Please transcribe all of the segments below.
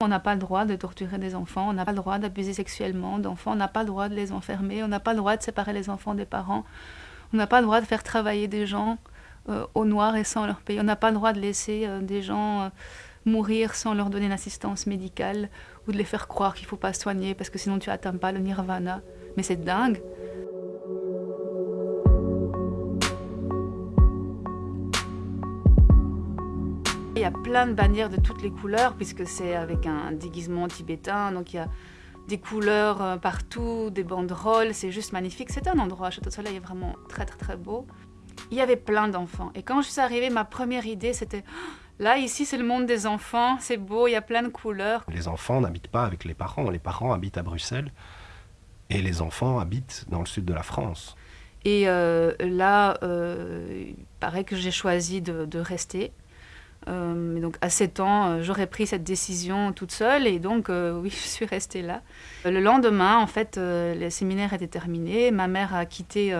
On n'a pas le droit de torturer des enfants, on n'a pas le droit d'abuser sexuellement d'enfants, on n'a pas le droit de les enfermer, on n'a pas le droit de séparer les enfants des parents, on n'a pas le droit de faire travailler des gens euh, au noir et sans leur payer, on n'a pas le droit de laisser euh, des gens euh, mourir sans leur donner une assistance médicale ou de les faire croire qu'il ne faut pas soigner parce que sinon tu atteins pas le nirvana. Mais c'est dingue. A plein de bannières de toutes les couleurs, puisque c'est avec un déguisement tibétain, donc il y a des couleurs euh, partout, des banderoles, c'est juste magnifique. C'est un endroit, Château de Soleil est vraiment très très très beau. Il y avait plein d'enfants. Et quand je suis arrivée, ma première idée c'était oh, là, ici c'est le monde des enfants, c'est beau, il y a plein de couleurs. Les enfants n'habitent pas avec les parents, les parents habitent à Bruxelles et les enfants habitent dans le sud de la France. Et euh, là, euh, il paraît que j'ai choisi de, de rester. Euh, donc à 7 ans, euh, j'aurais pris cette décision toute seule et donc euh, oui, je suis restée là. Le lendemain, en fait, le séminaire était terminé, ma mère a quitté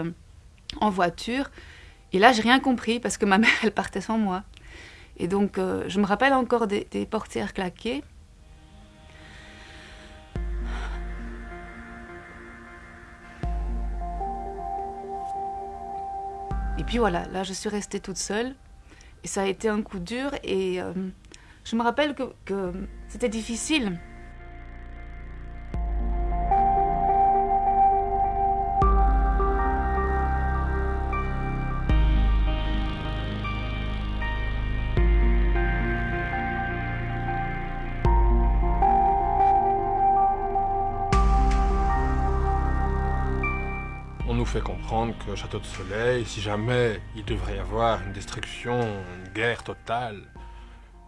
en voiture et là, j'ai rien compris parce que ma mère, elle partait sans moi. Et donc, je me rappelle encore des portières claquées. Et puis voilà, là, je suis restée toute seule. Ça a été un coup dur et euh, je me rappelle que c'était difficile. Que Château de Soleil, si jamais il devrait y avoir une destruction, une guerre totale,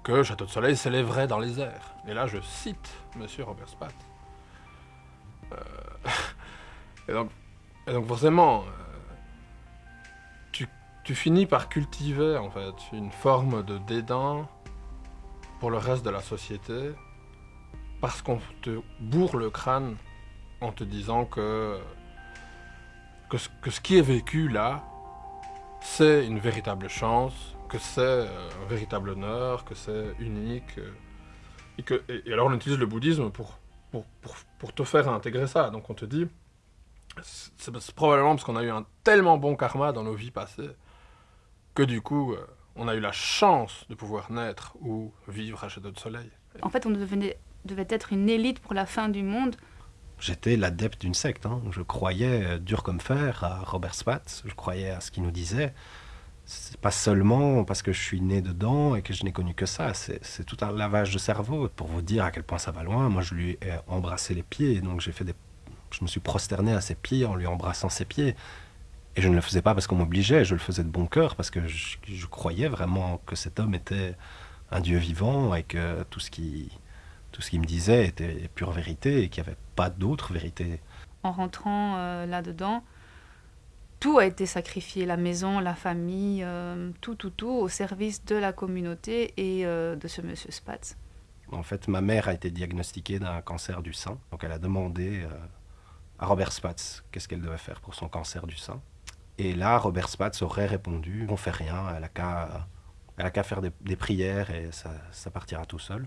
que Château de Soleil s'élèverait dans les airs. Et là, je cite Monsieur Robert Spatz. Euh, et, donc, et, forcément, euh, tu, tu, finis par cultiver en fait une forme de dédain pour le reste de la société parce qu'on te bourre le crâne en te disant que que ce, qui est vécu là, c'est une véritable chance, que c'est euh, un véritable honneur, que c'est unique. Euh, et, que, et, alors on utilise le bouddhisme pour, pour, pour, pour, te faire intégrer ça. Donc on te dit, c'est probablement parce qu'on a eu un tellement bon karma dans nos vies passées, que du coup, euh, on a eu la chance de pouvoir naître ou vivre à Château de Soleil. En fait, on devait être une élite pour la fin du monde. J'étais l'adepte d'une secte. Hein. Je croyais euh, dur comme fer à Robert Spatz. Je croyais à ce qu'il nous disait. C'est pas seulement parce que je suis né dedans et que je n'ai connu que ça. C'est tout un lavage de cerveau. Pour vous dire à quel point ça va loin, moi je lui ai embrassé les pieds. Donc j'ai fait des. Je me suis prosterné à ses pieds en lui embrassant ses pieds. Et je ne le faisais pas parce qu'on m'obligeait. Je le faisais de bon cœur parce que je, je croyais vraiment que cet homme était un Dieu vivant et que tout ce qui tout ce qu'il me disait était pure vérité et qu'il n'y avait pas d'autre vérité. En rentrant euh, là-dedans, tout a été sacrifié, la maison, la famille, euh, tout, tout, tout, au service de la communauté et euh, de ce monsieur Spatz. En fait, ma mère a été diagnostiquée d'un cancer du sein. Donc elle a demandé à Robert Spatz qu'est-ce qu'elle devait faire pour son cancer du sein. Et là, Robert Spatz aurait répondu, on fait rien, elle a qu'à, faire des, des, prières et ça, ça partira tout seul.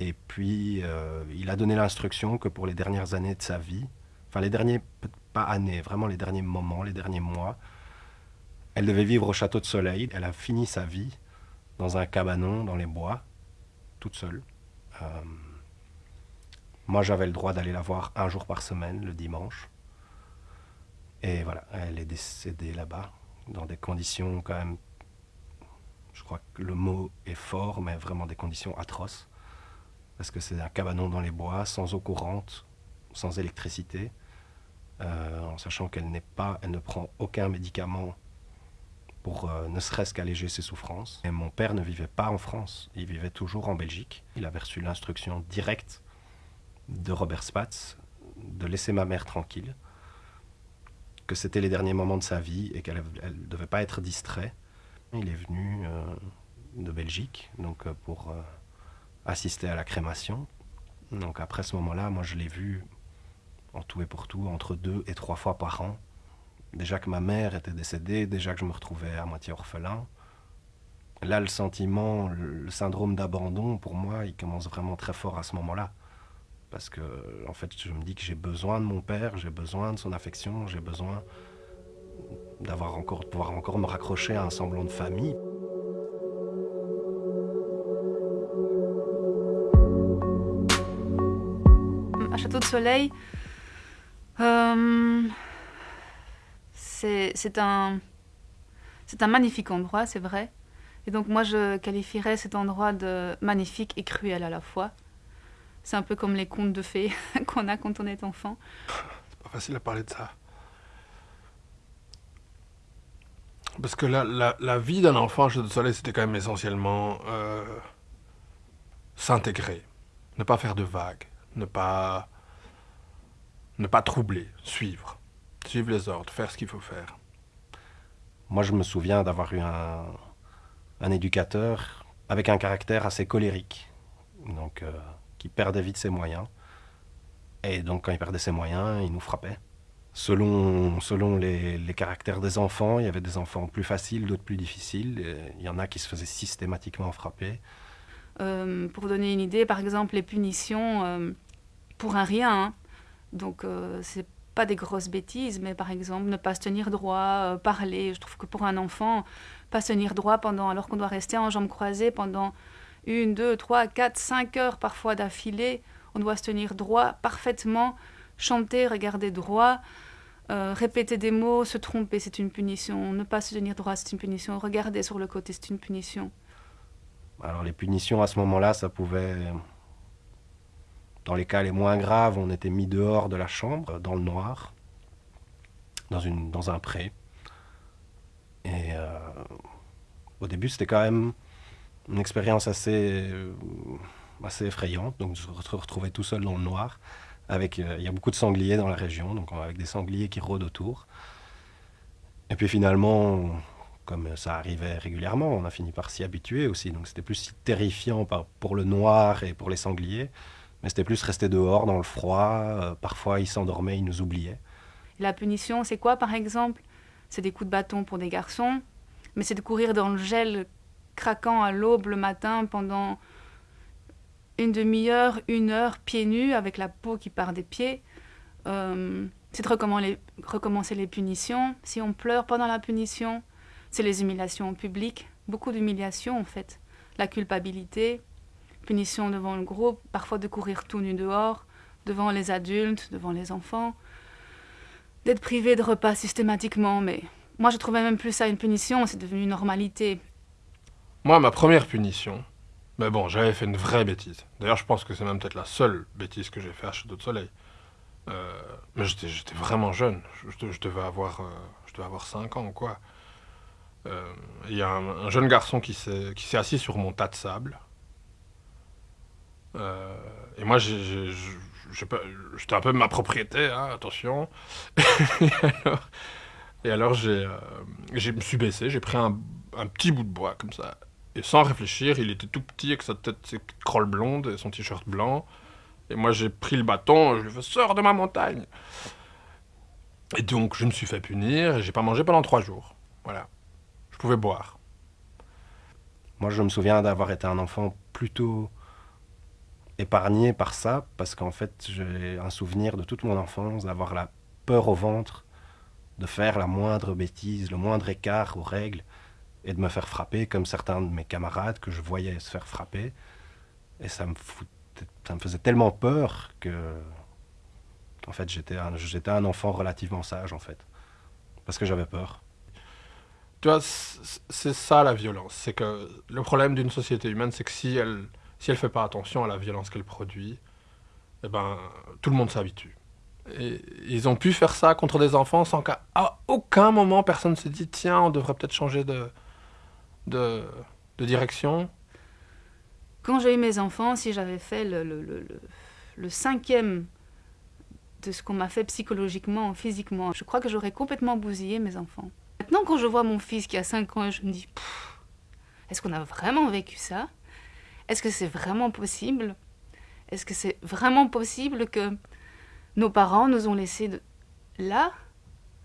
Et puis, euh, il a donné l'instruction que pour les dernières années de sa vie, enfin les derniers, pas années, vraiment les derniers moments, les derniers mois, elle devait vivre au château de Soleil. Elle a fini sa vie dans un cabanon dans les bois, toute seule. Euh, moi, j'avais le droit d'aller la voir un jour par semaine, le dimanche. Et voilà, elle est décédée là-bas, dans des conditions quand même, je crois que le mot est fort, mais vraiment des conditions atroces parce que c'est un cabanon dans les bois, sans eau courante, sans électricité, euh, en sachant qu'elle n'est pas, elle ne prend aucun médicament pour euh, ne serait-ce qu'alléger ses souffrances. Et mon père ne vivait pas en France, il vivait toujours en Belgique. Il avait reçu l'instruction directe de Robert Spatz de laisser ma mère tranquille, que c'était les derniers moments de sa vie et qu'elle ne devait pas être distrait. Il est venu euh, de Belgique, donc pour assister à la crémation. Donc après ce moment-là, moi je l'ai vu en tout et pour tout entre deux et trois fois par an. Déjà que ma mère était décédée, déjà que je me retrouvais à moitié orphelin. Là, le sentiment, le syndrome d'abandon, pour moi, il commence vraiment très fort à ce moment-là. Parce que, en fait, je me dis que j'ai besoin de mon père, j'ai besoin de son affection, j'ai besoin d'avoir encore, de pouvoir encore me raccrocher à un semblant de famille. Château de Soleil, euh, c'est un, un magnifique endroit, c'est vrai. Et donc moi, je qualifierais cet endroit de magnifique et cruel à la fois. C'est un peu comme les contes de fées qu'on a quand on est enfant. C'est pas facile à parler de ça. Parce que la, la, la vie d'un enfant à Château de Soleil, c'était quand même essentiellement euh, s'intégrer, ne pas faire de vagues, ne pas, ne pas troubler, suivre, suivre les ordres, faire ce qu'il faut faire. Moi, je me souviens d'avoir eu un, un, éducateur avec un caractère assez colérique, donc euh, qui perdait vite ses moyens. Et donc, quand il perdait ses moyens, il nous frappait. Selon, selon les, les, caractères des enfants, il y avait des enfants plus faciles, d'autres plus difficiles. Il y en a qui se faisaient systématiquement frapper. Euh, pour donner une idée, par exemple, les punitions euh, pour un rien. Hein. Donc, euh, c'est pas des grosses bêtises, mais par exemple, ne pas se tenir droit, euh, parler. Je trouve que pour un enfant, pas se tenir droit pendant, alors qu'on doit rester en jambes croisées pendant une, deux, trois, quatre, cinq heures parfois d'affilée, on doit se tenir droit parfaitement chanter, regarder droit, répéter des mots, se tromper, c'est une punition. Ne pas se tenir droit, c'est une punition. Regarder sur le côté, c'est une punition. Alors les punitions à ce moment-là, ça pouvait... Dans les cas les moins graves, on était mis dehors de la chambre, dans le noir, dans, un pré. Et euh, au début, c'était quand même une expérience assez, euh, assez effrayante. Donc je me retrouvais tout seul dans le noir. Avec, euh, il y a beaucoup de sangliers dans la région, donc avec des sangliers qui rôdent autour. Et puis finalement, comme ça arrivait régulièrement, on a fini par s'y habituer aussi. Donc c'était plus terrifiant par, pour le noir et pour les sangliers, mais c'était plus rester dehors dans le froid. Euh, parfois ils s'endormaient, ils nous oubliaient. La punition, c'est quoi par exemple? C'est des coups de bâton pour des garçons, mais c'est de courir dans le gel craquant à l'aube le matin pendant une demi-heure, une heure, pieds nus, avec la peau qui part des pieds. Euh, c'est de recommencer les punitions. Si on pleure pendant la punition, c'est les humiliations publiques. Beaucoup d'humiliations, en fait. La culpabilité, punition devant le groupe, parfois de courir tout nu dehors, devant les adultes, devant les enfants. D'être privé de repas systématiquement, mais moi je trouvais même plus ça une punition, c'est devenu une normalité. Moi, ma première punition, mais bon, j'avais fait une vraie bêtise. D'ailleurs, je pense que c'est même peut-être la seule bêtise que j'ai fait à Château de Soleil. Euh, mais j'étais vraiment jeune. Je, devais avoir, euh, je devais avoir 5 ans ou quoi. Il euh, y a un, un, jeune garçon qui s'est assis sur mon tas de sable. Euh, et moi, j'étais un peu ma propriété, hein, attention. et alors, et alors j'ai, je me suis baissé, j'ai pris un, un petit bout de bois comme ça. Et sans réfléchir, il était tout petit avec sa tête, ses petites crolles blondes et son t-shirt blanc. Et moi, j'ai pris le bâton, je lui ai fait sors de ma montagne. Et donc, je me suis fait punir et j'ai pas mangé pendant trois jours. Voilà. Pouvais boire. Moi, je me souviens d'avoir été un enfant plutôt épargné par ça, parce qu'en fait, j'ai un souvenir de toute mon enfance d'avoir la peur au ventre, de faire la moindre bêtise, le moindre écart aux règles et de me faire frapper comme certains de mes camarades que je voyais se faire frapper. Et ça me, foutait, ça me faisait tellement peur que, en fait, j'étais un, j'étais un enfant relativement sage, en fait. Parce que j'avais peur. Tu vois, c'est ça la violence. C'est que le problème d'une société humaine, c'est que si elle si elle fait pas attention à la violence qu'elle produit, eh ben, tout le monde s'habitue. Et ils ont pu faire ça contre des enfants sans qu'à aucun moment personne se dit tiens, on devrait peut-être changer de, de, de, direction Quand j'ai eu mes enfants, si j'avais fait le, le, le, cinquième de ce qu'on m'a fait psychologiquement, physiquement, je crois que j'aurais complètement bousillé mes enfants. Maintenant, quand je vois mon fils qui a 5 ans, je me dis, est-ce qu'on a vraiment vécu ça? Est-ce que c'est vraiment possible? Est-ce que c'est vraiment possible que nos parents nous ont laissés là,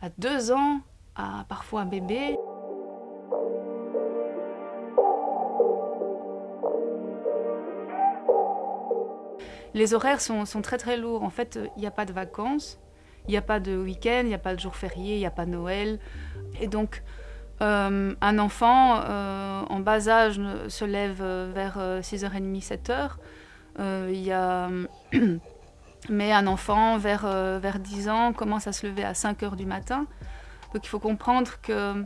à 2 ans, à parfois un bébé? Les horaires sont, sont très très lourds. En fait, il n'y a pas de vacances il n'y a pas de week-end, il n'y a pas de jour férié, il n'y a pas Noël. Et donc, euh, un enfant euh, en bas âge se lève euh, vers 6h30, 7h. il y a... Mais un enfant vers, vers 10 ans commence à se lever à 5h du matin. Donc il faut comprendre que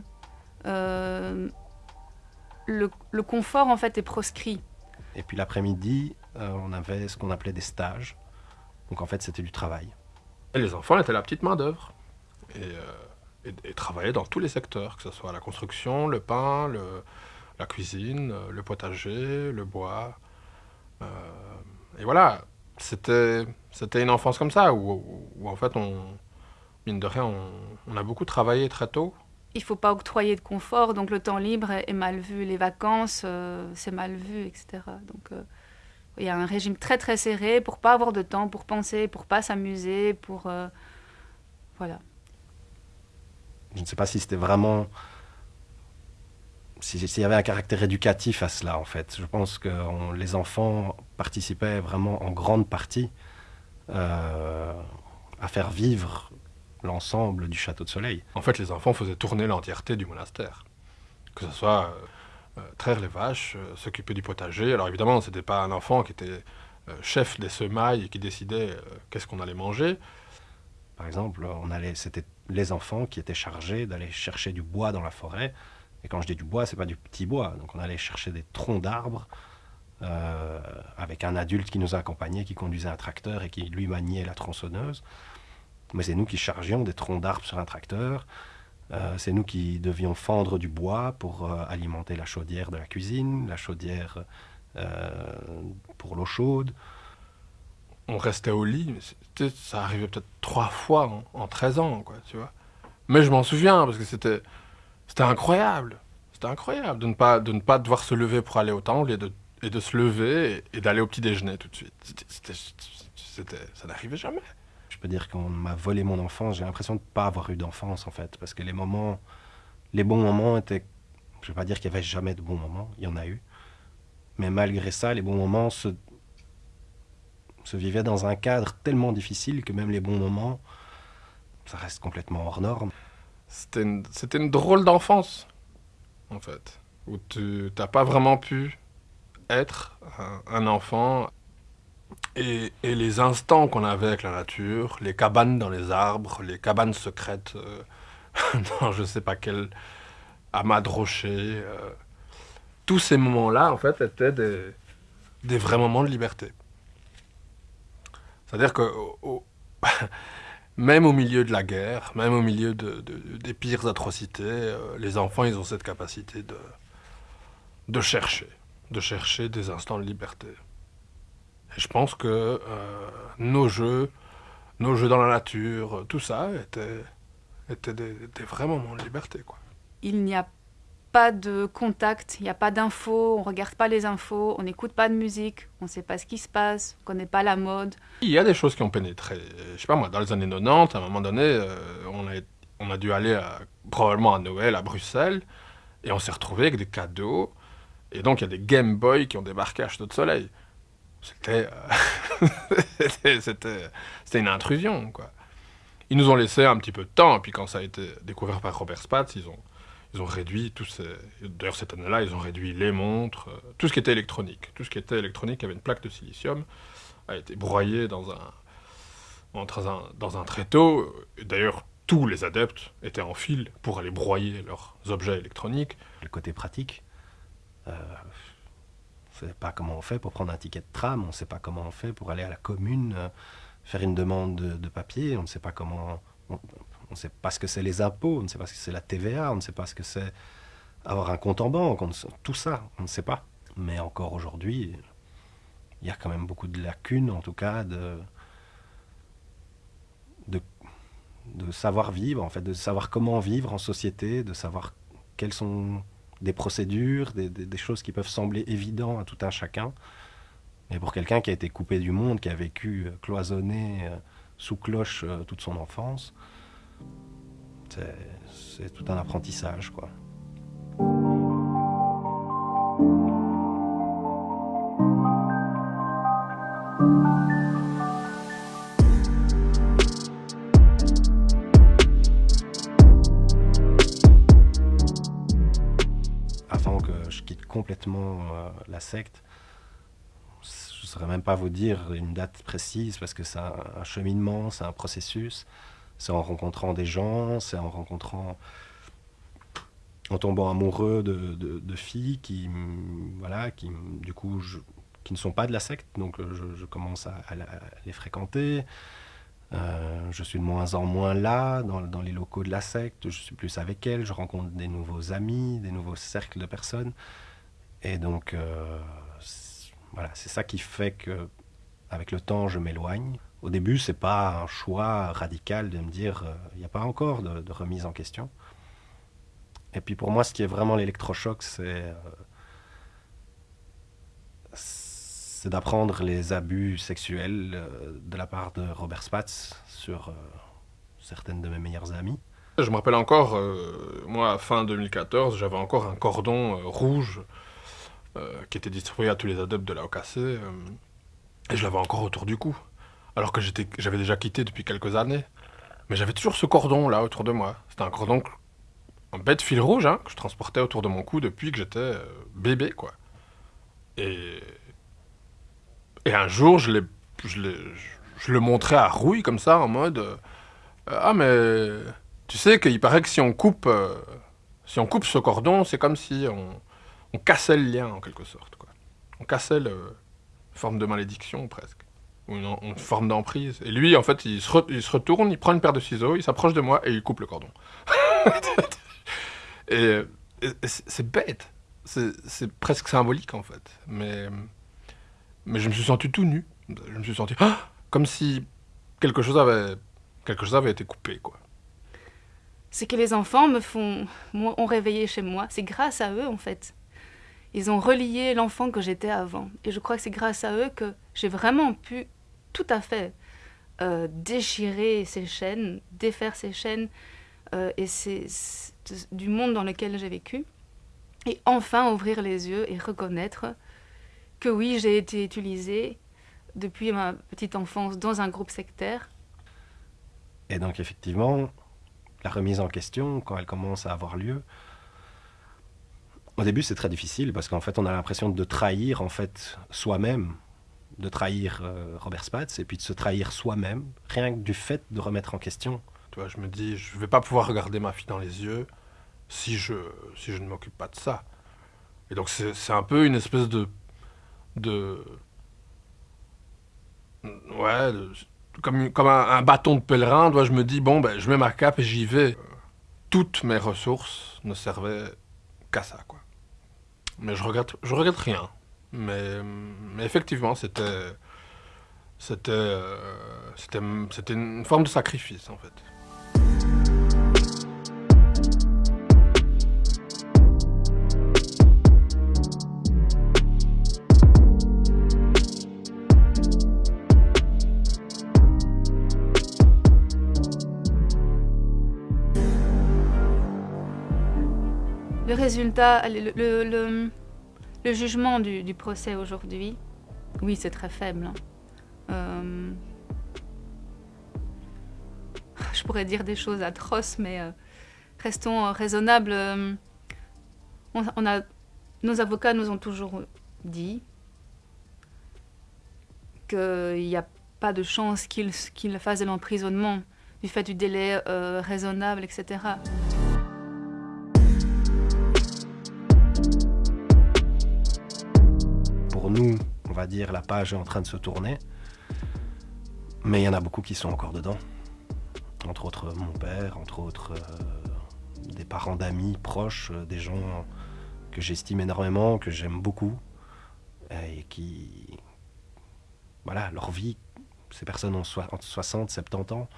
le, confort en fait est proscrit. Et puis l'après-midi, on avait ce qu'on appelait des stages. Donc en fait c'était du travail. Et les enfants étaient la petite main d'œuvre. Et travailler dans tous les secteurs, que ce soit la construction, le pain, la cuisine, le potager, le bois. Euh, et voilà, c'était une enfance comme ça, où, en fait, on, mine de rien, on, a beaucoup travaillé très tôt. Il faut pas octroyer de confort, donc le temps libre est mal vu, les vacances, euh, c'est mal vu, etc. Donc euh, il y a un régime très très serré pour pas avoir de temps pour penser, pour pas s'amuser, pour... voilà je ne sais pas si c'était vraiment s'il y avait un caractère éducatif à cela, en fait. Je pense que les enfants participaient vraiment en grande partie euh, à faire vivre l'ensemble du château de Soleil. En fait, les enfants faisaient tourner l'entièreté du monastère. Que ce soit euh, euh, traire les vaches, s'occuper du potager. Alors évidemment, ce n'était pas un enfant qui était chef des semailles et qui décidait qu'est-ce qu'on allait manger. Par exemple, on allait, c'était les enfants qui étaient chargés d'aller chercher du bois dans la forêt. Et quand je dis du bois, c'est pas du petit bois. Donc on allait chercher des troncs d'arbres euh, avec un adulte qui nous accompagnait, qui conduisait un tracteur et qui lui maniait la tronçonneuse. Mais c'est nous qui chargions des troncs d'arbres sur un tracteur. Euh, c'est nous qui devions fendre du bois pour euh, alimenter la chaudière de la cuisine, la chaudière pour l'eau chaude on restait au lit, mais ça arrivait peut-être trois fois en, 13 ans, quoi, tu vois. Mais je m'en souviens, parce que c'était, incroyable. C'était incroyable de ne, pas, de ne pas devoir se lever pour aller au temple et de, et de se lever et, d'aller au petit déjeuner tout de suite. C'était, ça n'arrivait jamais. Peux dire qu'on m'a volé mon enfance. J'ai l'impression de ne pas avoir eu d'enfance, en fait. Parce que les moments, les bons moments étaient... Je ne vais pas dire qu'il n'y avait jamais de bons moments, il y en a eu. Mais malgré ça, les bons moments se, se vivait dans un cadre tellement difficile que même les bons moments, ça reste complètement hors norme. C'était une, drôle d'enfance, en fait, où tu n'as pas vraiment pu être un, enfant. Et, les instants qu'on avait avec la nature, les cabanes dans les arbres, les cabanes secrètes euh, dans je sais pas quel amas de rochers, euh, tous ces moments-là, en fait, étaient des, des vrais moments de liberté. C'est-à-dire que même au milieu de la guerre, même au milieu de, des pires atrocités, euh, les enfants, ils ont cette capacité de chercher, de chercher des instants de liberté. Je pense que euh, nos jeux, nos jeux dans la nature, tout ça était, était des, des, vrais moments de liberté. Quoi. Il n'y a pas de contact, il n'y a pas d'infos, on regarde pas les infos, on n'écoute pas de musique, on ne sait pas ce qui se passe, on connaît pas la mode. Il y a des choses qui ont pénétré. Je sais pas moi, dans les années 90, à un moment donné, euh, on, a, on a dû aller probablement à Noël à Bruxelles et on s'est retrouvé avec des cadeaux. Et donc il y a des Game Boy qui ont débarqué à Château de Soleil. C'était, euh, c'était, une intrusion quoi. Ils nous ont laissé un petit peu de temps, puis quand ça a été découvert par Robert Spatz, ils ont, ils ont réduit tous ces... D'ailleurs, cette année-là, ils ont réduit les montres, euh, tout ce qui était électronique. Tout ce qui était électronique avait une plaque de silicium, a été broyé dans un, un, dans un tréteau. D'ailleurs, tous les adeptes étaient en file pour aller broyer leurs objets électroniques. Le côté pratique, euh, ne sait pas comment on fait pour prendre un ticket de tram, on ne sait pas comment on fait pour aller à la commune, euh, faire une demande de, papier, on ne sait pas comment on ne sait pas ce que c'est les impôts, on ne sait pas ce que c'est la TVA, on ne sait pas ce que c'est avoir un compte en banque, tout ça, on ne sait pas. Mais encore aujourd'hui, il y a quand même beaucoup de lacunes, en tout cas, de, de, savoir vivre, en fait, de savoir comment vivre en société, de savoir quelles sont des procédures, des, choses qui peuvent sembler évidentes à tout un chacun. Mais pour quelqu'un qui a été coupé du monde, qui a vécu euh, cloisonné euh, sous cloche euh, toute son enfance, c'est tout un apprentissage, quoi. Vraiment la secte. Je ne saurais même pas vous dire une date précise parce que c'est un, cheminement, c'est un processus. C'est en rencontrant des gens, c'est en rencontrant en tombant amoureux de, filles qui, voilà, qui, du coup, qui ne sont pas de la secte, donc je, commence à, les fréquenter. Euh, je suis de moins en moins là, dans, les locaux de la secte, je suis plus avec elles, je rencontre des nouveaux amis, des nouveaux cercles de personnes. Et donc, euh, voilà, c'est ça qui fait que, avec le temps, je m'éloigne. Au début, c'est pas un choix radical de me dire, euh, il n'y a pas encore de, remise en question. Et puis pour moi, ce qui est vraiment l'électrochoc, c'est c'est d'apprendre les abus sexuels euh, de la part de Robert Spatz sur euh, certaines de mes meilleures amies. Je me rappelle encore, euh, moi, fin 2014, j'avais encore un cordon rouge qui était distribué à tous les adeptes de la OKC, et je l'avais encore autour du cou, alors que j'avais déjà quitté depuis quelques années. Mais j'avais toujours ce cordon là autour de moi. C'était un cordon, un bête fil rouge, hein, que je transportais autour de mon cou depuis que j'étais bébé, quoi. Et et un jour, je, l'ai, je, je, le montrais à Rouille comme ça, en mode euh, Ah, mais tu sais qu'il paraît que si on coupe, euh, si on coupe ce cordon, c'est comme si on, on, cassait le lien en quelque sorte. Quoi. On cassait le, une forme de malédiction presque, ou une, forme d'emprise. Et lui, en fait, il se, retourne, il prend une paire de ciseaux, il s'approche de moi et il coupe le cordon. et, c'est bête, c'est presque symbolique en fait. Mais mais je me suis senti tout nu. Je me suis senti ah, comme si quelque chose avait quelque chose avait été coupé quoi. C'est que les enfants me font ont réveillé chez moi, c'est grâce à eux en fait. Ils ont relié l'enfant que j'étais avant et je crois que c'est grâce à eux que j'ai vraiment pu tout à fait euh, déchirer ces chaînes, défaire ces chaînes euh, et du monde dans lequel j'ai vécu et enfin ouvrir les yeux et reconnaître que oui, j'ai été utilisée depuis ma petite enfance dans un groupe sectaire. Et donc effectivement, la remise en question, quand elle commence à avoir lieu, au début c'est très difficile parce qu'en fait on a l'impression de trahir en fait soi-même, de trahir euh, Robert Spatz et puis de se trahir soi-même, rien que du fait de remettre en question. Tu vois, je me dis, je vais pas pouvoir regarder ma fille dans les yeux si je, si je ne m'occupe pas de ça. Et donc c'est un peu une espèce de de. Ouais, comme, comme un, bâton de pèlerin, je me dis, bon, ben, je mets ma cape et j'y vais. Toutes mes ressources ne servaient qu'à ça, quoi. Mais je regrette, regrette rien. Mais, effectivement, euh, c'était, c'était une forme de sacrifice, en fait. Le jugement du, procès aujourd'hui, oui, c'est très faible. Hein. Euh, je pourrais dire des choses atroces, mais euh, restons raisonnables. Euh, on, a, nos avocats nous ont toujours dit qu'il n'y a pas de chance qu'ils qu fassent de l'emprisonnement du fait du délai raisonnable, etc. on va dire, la page est en train de se tourner. Mais il y en a beaucoup qui sont encore dedans. Entre autres mon père, entre autres euh, des parents d'amis proches, euh, des gens que j'estime énormément, que j'aime beaucoup, et qui... Voilà, leur vie, ces personnes ont entre 60, 70 ans,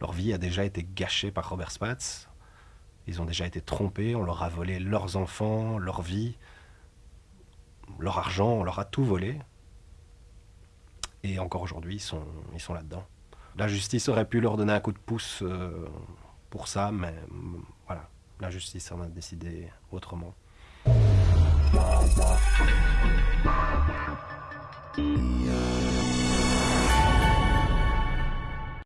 leur vie a déjà été gâchée par Robert Spatz. Ils ont déjà été trompés, on leur a volé leurs enfants, leur vie leur argent, on leur a tout volé. Et encore aujourd'hui, ils sont, ils sont là-dedans. La justice aurait pu leur donner un coup de pouce euh, pour ça, mais mm, voilà, la justice en a décidé autrement.